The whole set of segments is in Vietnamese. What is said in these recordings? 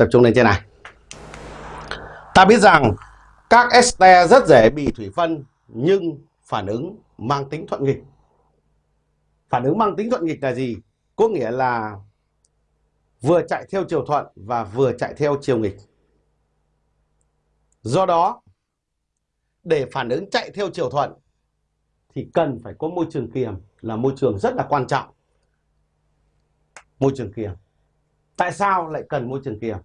tập trung lên trên này. Ta biết rằng các este rất dễ bị thủy phân nhưng phản ứng mang tính thuận nghịch. Phản ứng mang tính thuận nghịch là gì? Có nghĩa là vừa chạy theo chiều thuận và vừa chạy theo chiều nghịch. Do đó, để phản ứng chạy theo chiều thuận thì cần phải có môi trường kiềm là môi trường rất là quan trọng. Môi trường kiềm. Tại sao lại cần môi trường kiềm?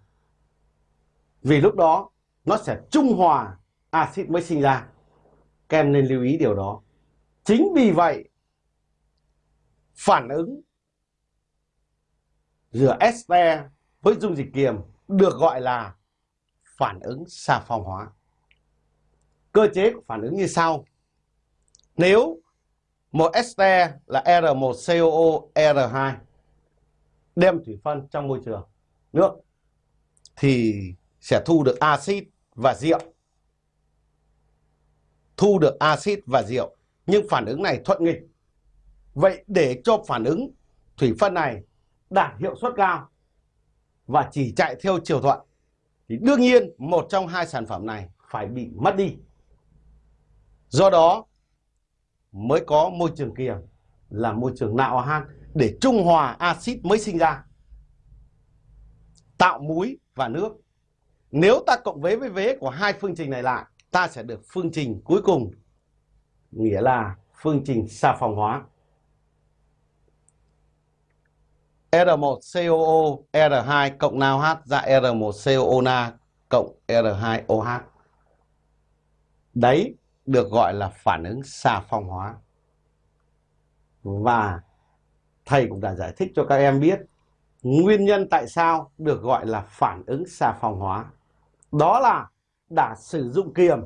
Vì lúc đó, nó sẽ trung hòa axit mới sinh ra. Các em nên lưu ý điều đó. Chính vì vậy, phản ứng giữa este với dung dịch kiềm được gọi là phản ứng xà phòng hóa. Cơ chế của phản ứng như sau. Nếu một este là R1COO R2 đem thủy phân trong môi trường nước, thì sẽ thu được axit và rượu. Thu được axit và rượu, nhưng phản ứng này thuận nghịch. Vậy để cho phản ứng thủy phân này đạt hiệu suất cao và chỉ chạy theo chiều thuận thì đương nhiên một trong hai sản phẩm này phải bị mất đi. Do đó mới có môi trường kiềm là môi trường nạo han để trung hòa axit mới sinh ra. Tạo muối và nước. Nếu ta cộng vế với vế của hai phương trình này lại, ta sẽ được phương trình cuối cùng, nghĩa là phương trình xà phòng hóa. R1COO R2 cộng NaOH ra R1COO Na cộng R2OH. Đấy được gọi là phản ứng xà phòng hóa. Và thầy cũng đã giải thích cho các em biết nguyên nhân tại sao được gọi là phản ứng xà phòng hóa. Đó là đã sử dụng kiềm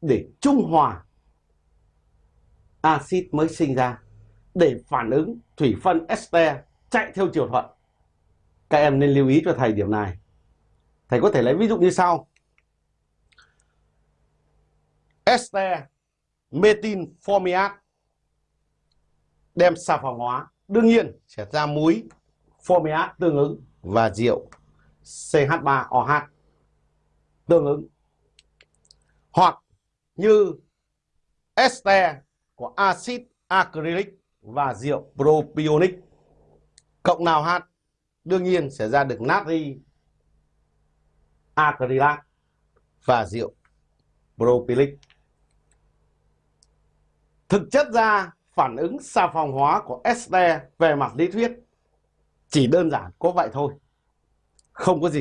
để trung hòa axit mới sinh ra, để phản ứng thủy phân este chạy theo chiều thuận. Các em nên lưu ý cho thầy điểm này. Thầy có thể lấy ví dụ như sau. este metin formiat đem xà phòng hóa, đương nhiên sẽ ra muối formiat tương ứng và rượu CH3OH tương ứng. Hoặc như ester của axit acrylic và rượu propionic cộng nào H đương nhiên sẽ ra được natri, acrylat và rượu propylic. Thực chất ra, phản ứng xà phòng hóa của ester về mặt lý thuyết chỉ đơn giản có vậy thôi. Không có gì